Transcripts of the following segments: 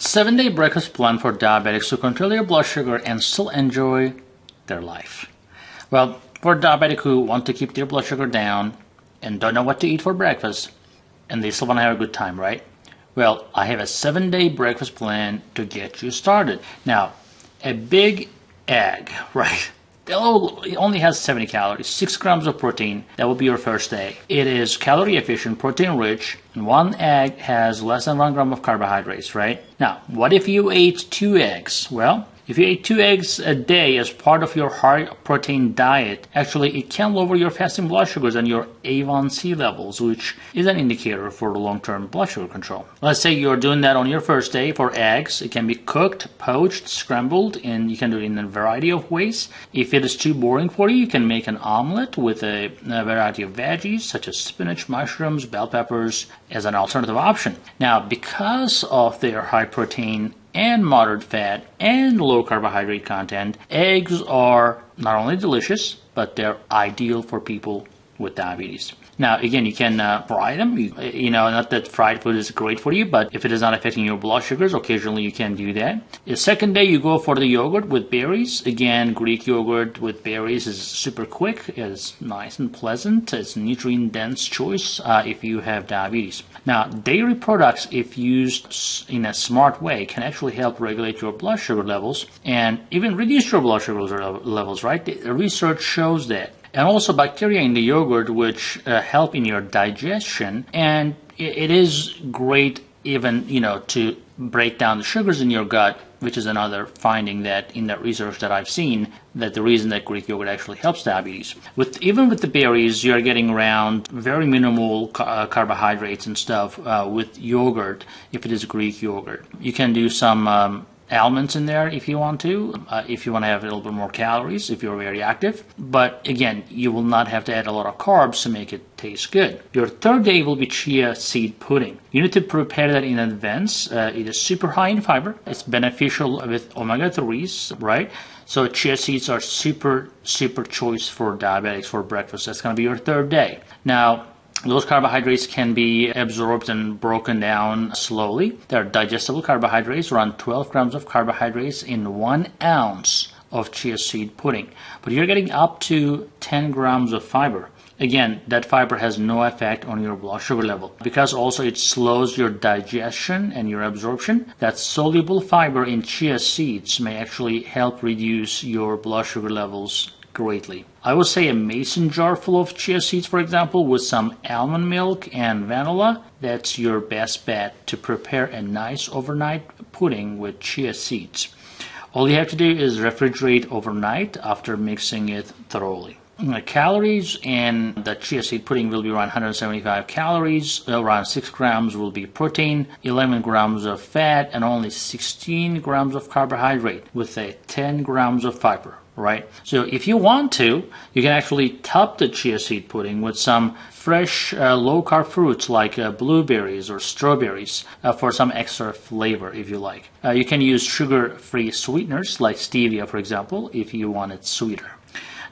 Seven day breakfast plan for diabetics to control their blood sugar and still enjoy their life. Well, for diabetics who want to keep their blood sugar down and don't know what to eat for breakfast, and they still want to have a good time, right? Well, I have a seven day breakfast plan to get you started. Now, a big egg, right? It only has 70 calories, 6 grams of protein. That will be your first day. It is calorie efficient, protein rich, one egg has less than 1 gram of carbohydrates, right? Now, what if you ate two eggs? Well, if you eat two eggs a day as part of your high protein diet, actually it can lower your fasting blood sugars and your A1C levels, which is an indicator for long-term blood sugar control. Let's say you're doing that on your first day for eggs. It can be cooked, poached, scrambled, and you can do it in a variety of ways. If it is too boring for you, you can make an omelet with a, a variety of veggies such as spinach, mushrooms, bell peppers as an alternative option. Now, because of their high protein and moderate fat and low carbohydrate content, eggs are not only delicious, but they're ideal for people with diabetes. Now, again, you can uh, fry them. You, you, know, not that fried food is great for you, but if it is not affecting your blood sugars, occasionally you can do that. The second day, you go for the yogurt with berries. Again, Greek yogurt with berries is super quick. It's nice and pleasant. It's nutrient dense choice uh, if you have diabetes. Now, dairy products, if used in a smart way, can actually help regulate your blood sugar levels and even reduce your blood sugar levels, right? The research shows that and also bacteria in the yogurt which uh, help in your digestion and it is great even you know to break down the sugars in your gut which is another finding that in that research that I've seen that the reason that Greek yogurt actually helps diabetes. With even with the berries, you're getting around very minimal ca- uh, carbohydrates and stuff uh, with yogurt if it is Greek yogurt. You can do some um, almonds in there if you want to, uh, if you want to have a little bit more calories, if you're very active. But again, you will not have to add a lot of carbs to make it taste good. Your third day will be chia seed pudding. You need to prepare that in advance. Uh, it is super high in fiber. It's beneficial with omega 3s, right? So chia seeds are super, super choice for diabetics for breakfast. That's going to be your third day. Now, those carbohydrates can be absorbed and broken down slowly. They're digestible carbohydrates, around 12 grams of carbohydrates in one ounce of chia seed pudding. But you're getting up to 10 grams of fiber. Again, that fiber has no effect on your blood sugar level because also it slows your digestion and your absorption. That soluble fiber in chia seeds may actually help reduce your blood sugar levels greatly. I would say a mason jar full of chia seeds, for example, with some almond milk and vanilla. That's your best bet to prepare a nice overnight pudding with chia seeds. All you have to do is refrigerate overnight after mixing it thoroughly. Calories and the chia seed pudding will be around 175 calories, around 6 grams will be protein, 11 grams of fat, and only 16 grams of carbohydrate with a 10 grams of fiber right? So if you want to, you can actually top the chia seed pudding with some fresh uh, low carb fruits like uh, blueberries or strawberries uh, for some extra flavor if you like. Uh, you can use sugar free sweeteners like stevia, for example, if you want it sweeter.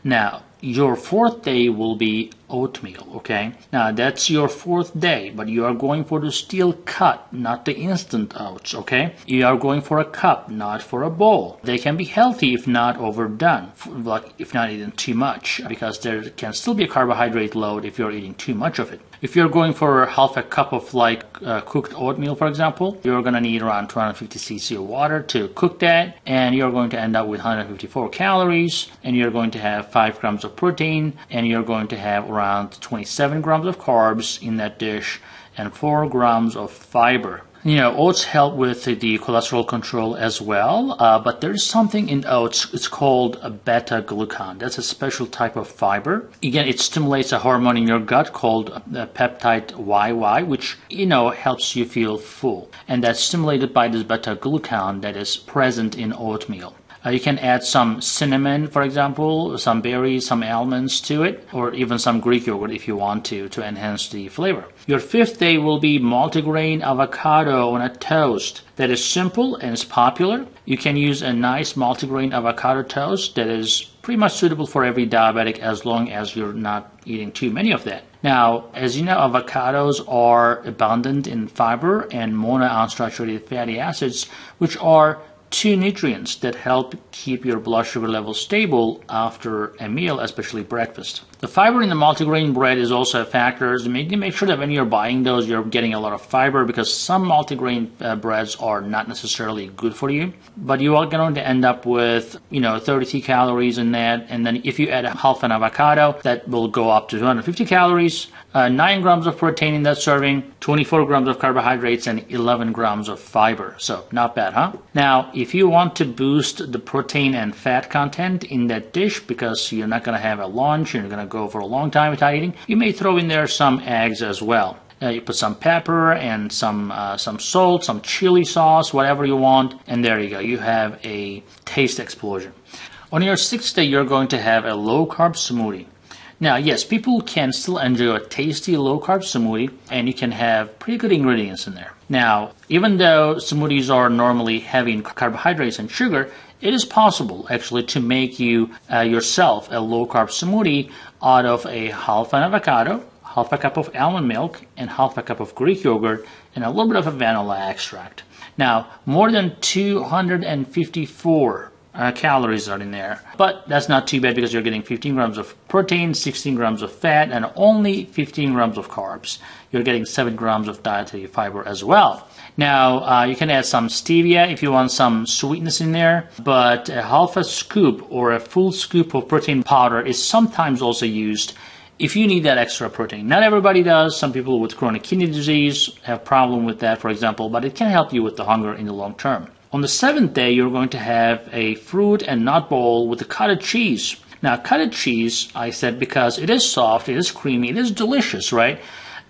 Now, your fourth day will be oatmeal, okay? Now, that's your fourth day, but you are going for the steel cut, not the instant oats, okay? You are going for a cup, not for a bowl. They can be healthy if not overdone, like if not eaten too much, because there can still be a carbohydrate load if you're eating too much of it. If you're going for half a cup of like uh, cooked oatmeal, for example, you're going to need around 250 cc of water to cook that, and you're going to end up with 154 calories, and you're going to have 5 grams of protein, and you're going to have around 27 grams of carbs in that dish, and 4 grams of fiber. You know, oats help with the cholesterol control as well, uh, but there's something in oats, it's called beta glucan. That's a special type of fiber. Again, it stimulates a hormone in your gut called uh, peptide YY, which, you know, helps you feel full. And that's stimulated by this beta glucan that is present in oatmeal. Uh, you can add some cinnamon, for example, some berries, some almonds to it, or even some Greek yogurt if you want to, to enhance the flavor. Your fifth day will be multigrain avocado on a toast. That is simple and is popular. You can use a nice multigrain avocado toast that is pretty much suitable for every diabetic as long as you're not eating too many of that. Now, as you know, avocados are abundant in fiber and monounsaturated fatty acids, which are two nutrients that help keep your blood sugar level stable after a meal, especially breakfast. The fiber in the multigrain bread is also a factor. So make, make sure that when you're buying those, you're getting a lot of fiber because some multigrain uh, breads are not necessarily good for you. But you are going to end up with, you know, 33 calories in that. And then if you add a half an avocado, that will go up to 250 calories uh, 9 grams of protein in that serving, 24 grams of carbohydrates, and 11 grams of fiber. So, not bad, huh? Now, if you want to boost the protein and fat content in that dish because you're not going to have a lunch, you're going to go for a long time without eating, you may throw in there some eggs as well. Uh, you put some pepper and some uh, some salt, some chili sauce, whatever you want, and there you go. You have a taste explosion. On your sixth day, you're going to have a low carb smoothie. Now, yes, people can still enjoy a tasty low carb smoothie, and you can have pretty good ingredients in there. Now, even though smoothies are normally heavy in carbohydrates and sugar, it is possible actually to make you uh, yourself a low carb smoothie out of a half an avocado, half a cup of almond milk, and half a cup of Greek yogurt, and a little bit of a vanilla extract. Now, more than 254 uh, calories are in there. But that's not too bad because you're getting 15 grams of protein, 16 grams of fat, and only 15 grams of carbs. You're getting 7 grams of dietary fiber as well. Now, uh, you can add some stevia if you want some sweetness in there, but a half a scoop or a full scoop of protein powder is sometimes also used if you need that extra protein. Not everybody does. Some people with chronic kidney disease have problem with that, for example, but it can help you with the hunger in the long term. On the seventh day, you're going to have a fruit and nut bowl with the cottage cheese. Now, cottage cheese, I said, because it is soft, it is creamy, it is delicious, right?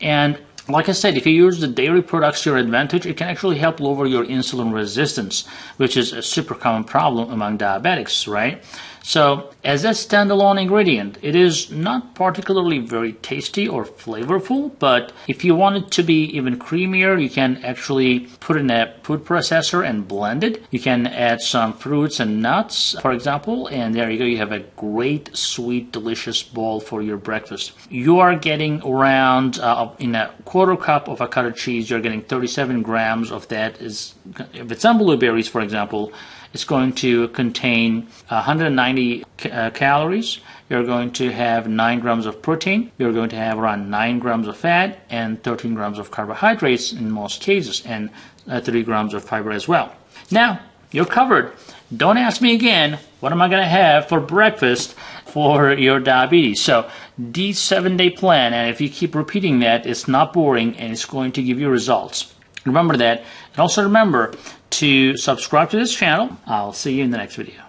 And like I said, if you use the dairy products to your advantage, it can actually help lower your insulin resistance, which is a super common problem among diabetics, right? So as a standalone ingredient, it is not particularly very tasty or flavorful, but if you want it to be even creamier, you can actually put in a food processor and blend it. You can add some fruits and nuts, for example, and there you go. You have a great, sweet, delicious bowl for your breakfast. You are getting around uh, in a quarter cup of avocado cheese, you're getting 37 grams of that. Is if it's on blueberries, for example, it's going to contain 190 uh, calories. You're going to have 9 grams of protein. You're going to have around 9 grams of fat and 13 grams of carbohydrates in most cases, and uh, 3 grams of fiber as well. Now, you're covered. Don't ask me again, what am I going to have for breakfast for your diabetes? So, the seven day plan, and if you keep repeating that, it's not boring and it's going to give you results. Remember that. And also remember to subscribe to this channel. I'll see you in the next video.